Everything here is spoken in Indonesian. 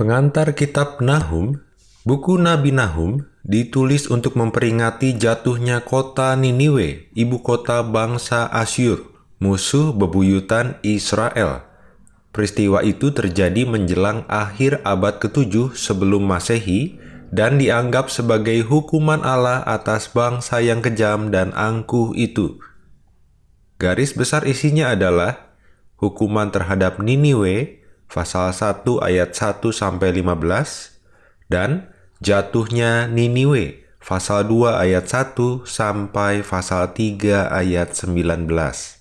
Pengantar kitab Nahum, buku Nabi Nahum, ditulis untuk memperingati jatuhnya kota Niniwe, ibu kota bangsa Asyur, musuh bebuyutan Israel. Peristiwa itu terjadi menjelang akhir abad ke-7 sebelum Masehi dan dianggap sebagai hukuman Allah atas bangsa yang kejam dan angkuh itu. Garis besar isinya adalah hukuman terhadap Niniwe pasal 1 ayat 1 sampai 15 dan jatuhnya Niniwe pasal 2 ayat 1 sampai pasal 3 ayat 19.